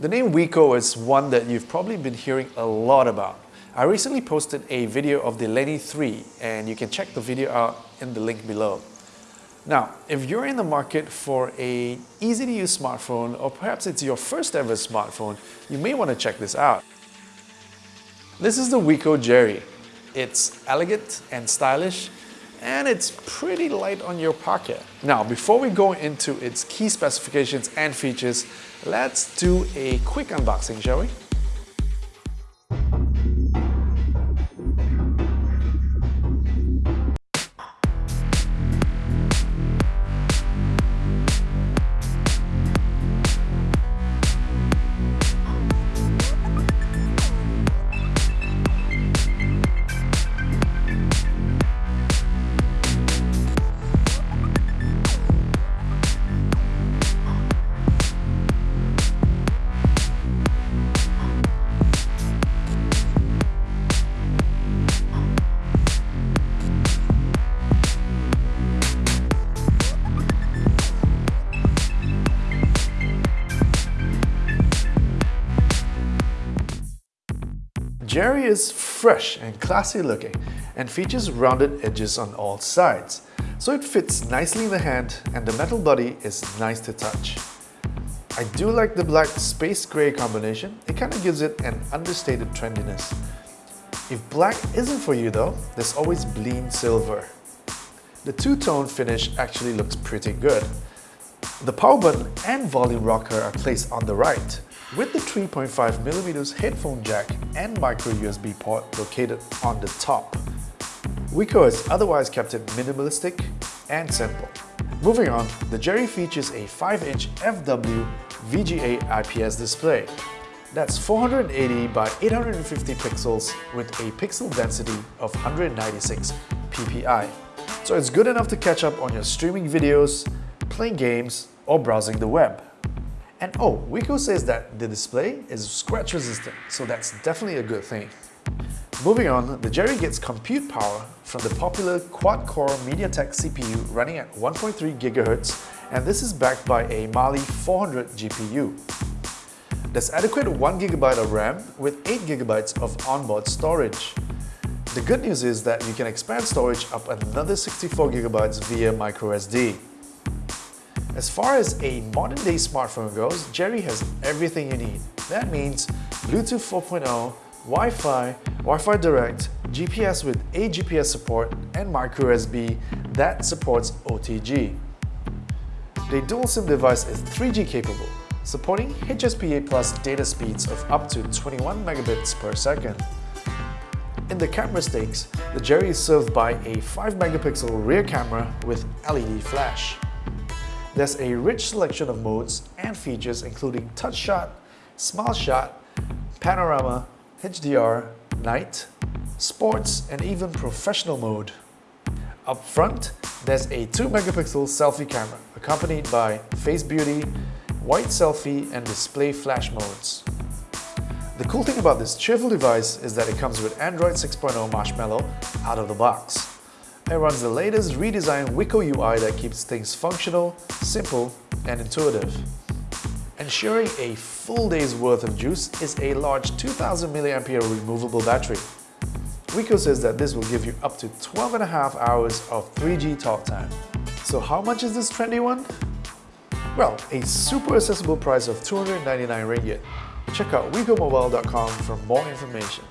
The name Wiko is one that you've probably been hearing a lot about. I recently posted a video of the Lenny 3 and you can check the video out in the link below. Now, if you're in the market for a easy to use smartphone or perhaps it's your first ever smartphone, you may want to check this out. This is the Wiko Jerry. It's elegant and stylish and it's pretty light on your pocket. Now, before we go into its key specifications and features, let's do a quick unboxing, shall we? Jerry is fresh and classy looking and features rounded edges on all sides, so it fits nicely in the hand and the metal body is nice to touch. I do like the black space grey combination, it kinda gives it an understated trendiness. If black isn't for you though, there's always Bleen Silver. The two-tone finish actually looks pretty good. The power button and volume rocker are placed on the right, with the 3.5mm headphone jack and micro USB port located on the top. Wiko has otherwise kept it minimalistic and simple. Moving on, the Jerry features a 5-inch FW VGA IPS display. That's 480 by 850 pixels with a pixel density of 196 ppi. So it's good enough to catch up on your streaming videos, playing games, or browsing the web. And oh, Wiko says that the display is scratch resistant, so that's definitely a good thing. Moving on, the Jerry gets compute power from the popular quad-core MediaTek CPU running at 1.3 GHz and this is backed by a Mali 400 GPU. There's adequate 1GB of RAM with 8GB of onboard storage. The good news is that you can expand storage up another 64GB via microSD. As far as a modern day smartphone goes, Jerry has everything you need. That means Bluetooth 4.0, Wi-Fi, Wi-Fi Direct, GPS with AGPS support, and microSD that supports OTG. The dual SIM device is 3G capable, supporting HSPA plus data speeds of up to 21 megabits per second. In the camera stakes, the Jerry is served by a 5 megapixel rear camera with LED flash. There's a rich selection of modes and features including touch shot, smile shot, panorama, HDR, night, sports, and even professional mode. Up front, there's a 2 megapixel selfie camera accompanied by face beauty, white selfie, and display flash modes. The cool thing about this cheerful device is that it comes with Android 6.0 Marshmallow out of the box. It runs the latest redesigned Wiko UI that keeps things functional, simple, and intuitive. Ensuring a full day's worth of juice is a large 2000 mAh removable battery. Wiko says that this will give you up to 12 and a half hours of 3G talk time. So how much is this trendy one? Well, a super accessible price of 299 ringgit. Check out wikomobile.com for more information.